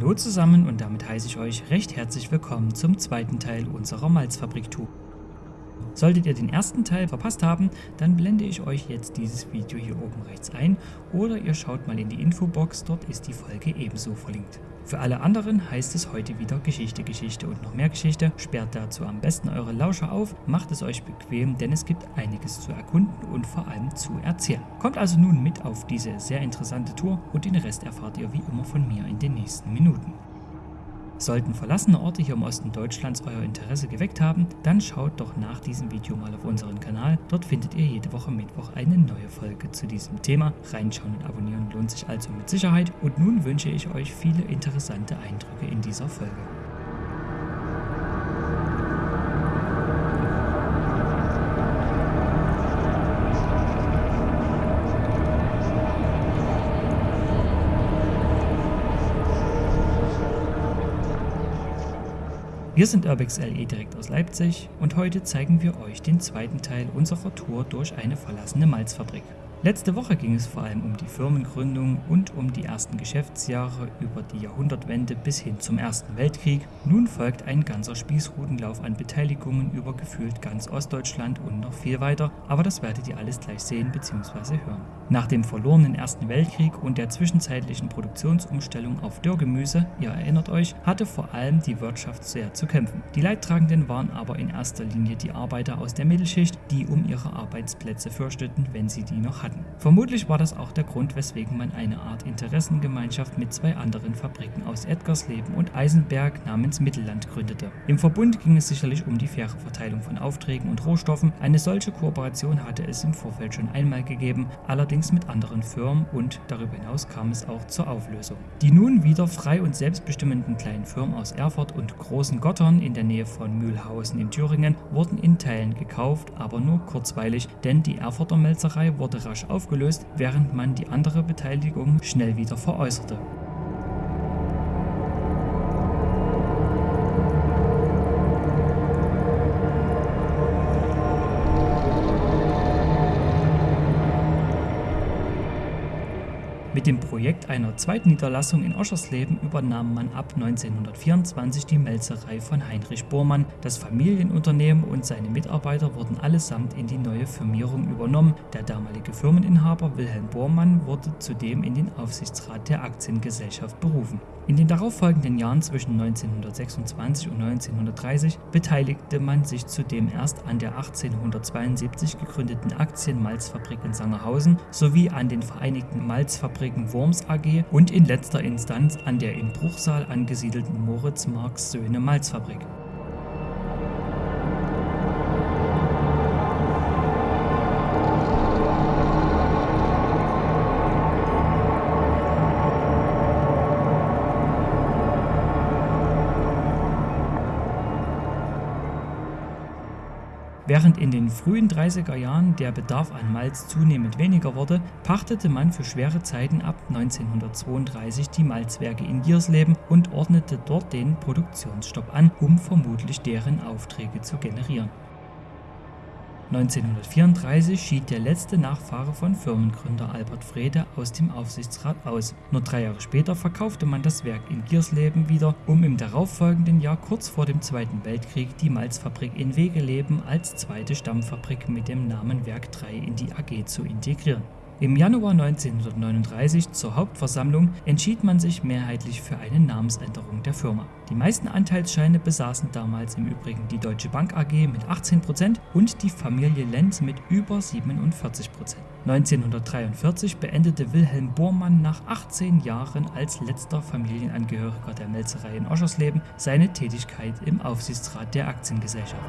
Hallo zusammen und damit heiße ich euch recht herzlich willkommen zum zweiten Teil unserer Malzfabrik-Tour. Solltet ihr den ersten Teil verpasst haben, dann blende ich euch jetzt dieses Video hier oben rechts ein oder ihr schaut mal in die Infobox, dort ist die Folge ebenso verlinkt. Für alle anderen heißt es heute wieder Geschichte, Geschichte und noch mehr Geschichte. Sperrt dazu am besten eure Lauscher auf, macht es euch bequem, denn es gibt einiges zu erkunden und vor allem zu erzählen. Kommt also nun mit auf diese sehr interessante Tour und den Rest erfahrt ihr wie immer von mir in den nächsten Minuten. Sollten verlassene Orte hier im Osten Deutschlands euer Interesse geweckt haben, dann schaut doch nach diesem Video mal auf unseren Kanal. Dort findet ihr jede Woche Mittwoch eine neue Folge zu diesem Thema. Reinschauen und abonnieren lohnt sich also mit Sicherheit. Und nun wünsche ich euch viele interessante Eindrücke in dieser Folge. Wir sind Urbex LE direkt aus Leipzig und heute zeigen wir euch den zweiten Teil unserer Tour durch eine verlassene Malzfabrik. Letzte Woche ging es vor allem um die Firmengründung und um die ersten Geschäftsjahre über die Jahrhundertwende bis hin zum Ersten Weltkrieg. Nun folgt ein ganzer Spießrutenlauf an Beteiligungen über gefühlt ganz Ostdeutschland und noch viel weiter, aber das werdet ihr alles gleich sehen bzw. hören. Nach dem verlorenen Ersten Weltkrieg und der zwischenzeitlichen Produktionsumstellung auf Dürrgemüse, ihr erinnert euch, hatte vor allem die Wirtschaft sehr zu kämpfen. Die Leidtragenden waren aber in erster Linie die Arbeiter aus der Mittelschicht, die um ihre Arbeitsplätze fürchteten, wenn sie die noch hatten. Vermutlich war das auch der Grund, weswegen man eine Art Interessengemeinschaft mit zwei anderen Fabriken aus Edgarsleben und Eisenberg namens Mittelland gründete. Im Verbund ging es sicherlich um die faire Verteilung von Aufträgen und Rohstoffen. Eine solche Kooperation hatte es im Vorfeld schon einmal gegeben, allerdings allerdings mit anderen Firmen und darüber hinaus kam es auch zur Auflösung. Die nun wieder frei und selbstbestimmenden kleinen Firmen aus Erfurt und Großen Gottern in der Nähe von Mühlhausen in Thüringen wurden in Teilen gekauft, aber nur kurzweilig, denn die Erfurter Melzerei wurde rasch aufgelöst, während man die andere Beteiligung schnell wieder veräußerte. Mit dem Projekt einer zweiten Niederlassung in Oschersleben übernahm man ab 1924 die Melzerei von Heinrich Bormann. Das Familienunternehmen und seine Mitarbeiter wurden allesamt in die neue Firmierung übernommen. Der damalige Firmeninhaber Wilhelm Bormann wurde zudem in den Aufsichtsrat der Aktiengesellschaft berufen. In den darauffolgenden Jahren zwischen 1926 und 1930 beteiligte man sich zudem erst an der 1872 gegründeten Aktienmalzfabrik in Sangerhausen sowie an den Vereinigten Malzfabriken Worms AG und in letzter Instanz an der in Bruchsal angesiedelten Moritz Marx Söhne Malzfabrik. Während in den frühen 30er Jahren der Bedarf an Malz zunehmend weniger wurde, pachtete man für schwere Zeiten ab 1932 die Malzwerke in Giersleben und ordnete dort den Produktionsstopp an, um vermutlich deren Aufträge zu generieren. 1934 schied der letzte Nachfahre von Firmengründer Albert Frede aus dem Aufsichtsrat aus. Nur drei Jahre später verkaufte man das Werk in Giersleben wieder, um im darauffolgenden Jahr kurz vor dem Zweiten Weltkrieg die Malzfabrik in Wegeleben als zweite Stammfabrik mit dem Namen Werk 3 in die AG zu integrieren. Im Januar 1939 zur Hauptversammlung entschied man sich mehrheitlich für eine Namensänderung der Firma. Die meisten Anteilsscheine besaßen damals im Übrigen die Deutsche Bank AG mit 18% und die Familie Lenz mit über 47%. 1943 beendete Wilhelm Bormann nach 18 Jahren als letzter Familienangehöriger der Melzerei in Oschersleben seine Tätigkeit im Aufsichtsrat der Aktiengesellschaft.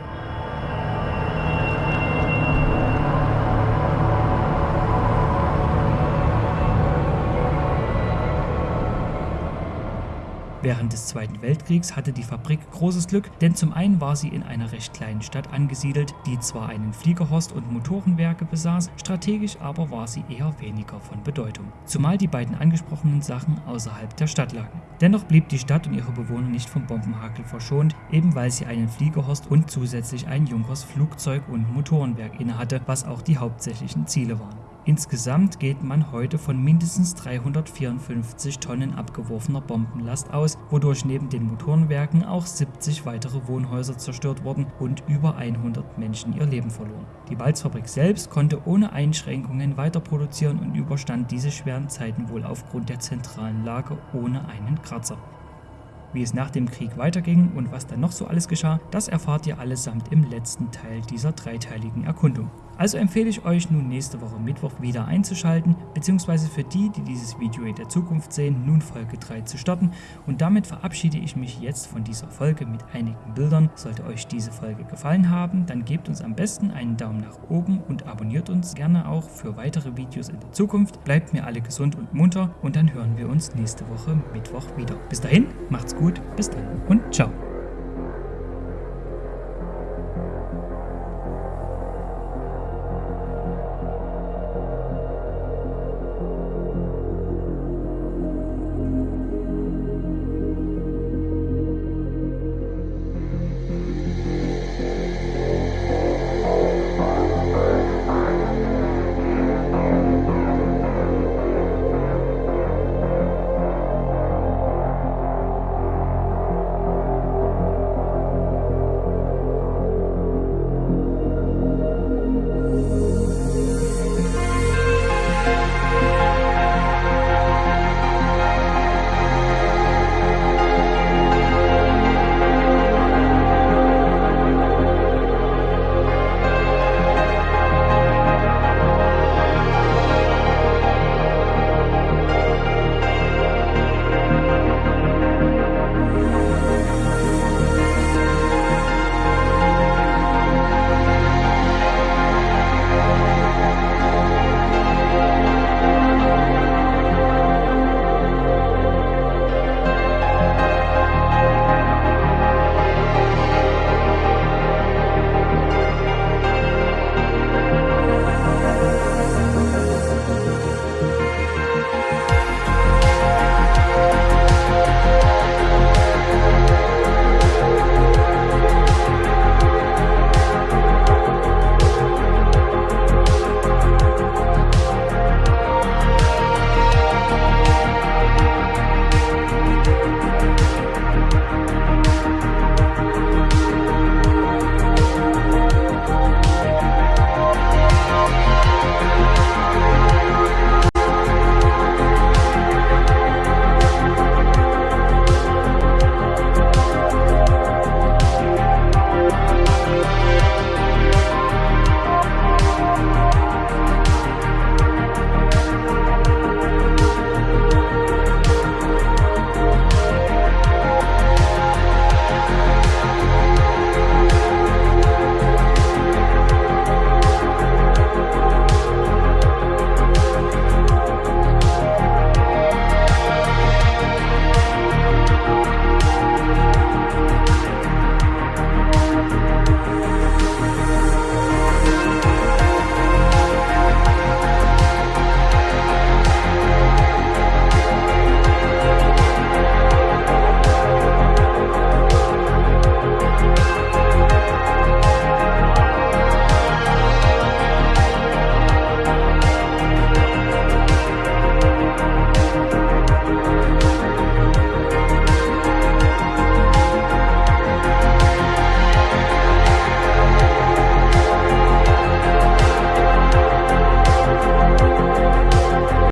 Während des Zweiten Weltkriegs hatte die Fabrik großes Glück, denn zum einen war sie in einer recht kleinen Stadt angesiedelt, die zwar einen Fliegerhorst und Motorenwerke besaß, strategisch aber war sie eher weniger von Bedeutung. Zumal die beiden angesprochenen Sachen außerhalb der Stadt lagen. Dennoch blieb die Stadt und ihre Bewohner nicht vom Bombenhakel verschont, eben weil sie einen Fliegerhorst und zusätzlich ein Junkers Flugzeug- und Motorenwerk innehatte, was auch die hauptsächlichen Ziele waren. Insgesamt geht man heute von mindestens 354 Tonnen abgeworfener Bombenlast aus, wodurch neben den Motorenwerken auch 70 weitere Wohnhäuser zerstört wurden und über 100 Menschen ihr Leben verloren. Die Walzfabrik selbst konnte ohne Einschränkungen weiter produzieren und überstand diese schweren Zeiten wohl aufgrund der zentralen Lage ohne einen Kratzer. Wie es nach dem Krieg weiterging und was dann noch so alles geschah, das erfahrt ihr allesamt im letzten Teil dieser dreiteiligen Erkundung. Also empfehle ich euch nun nächste Woche Mittwoch wieder einzuschalten, beziehungsweise für die, die dieses Video in der Zukunft sehen, nun Folge 3 zu starten. Und damit verabschiede ich mich jetzt von dieser Folge mit einigen Bildern. Sollte euch diese Folge gefallen haben, dann gebt uns am besten einen Daumen nach oben und abonniert uns gerne auch für weitere Videos in der Zukunft. Bleibt mir alle gesund und munter und dann hören wir uns nächste Woche Mittwoch wieder. Bis dahin, macht's gut, bis dann und ciao.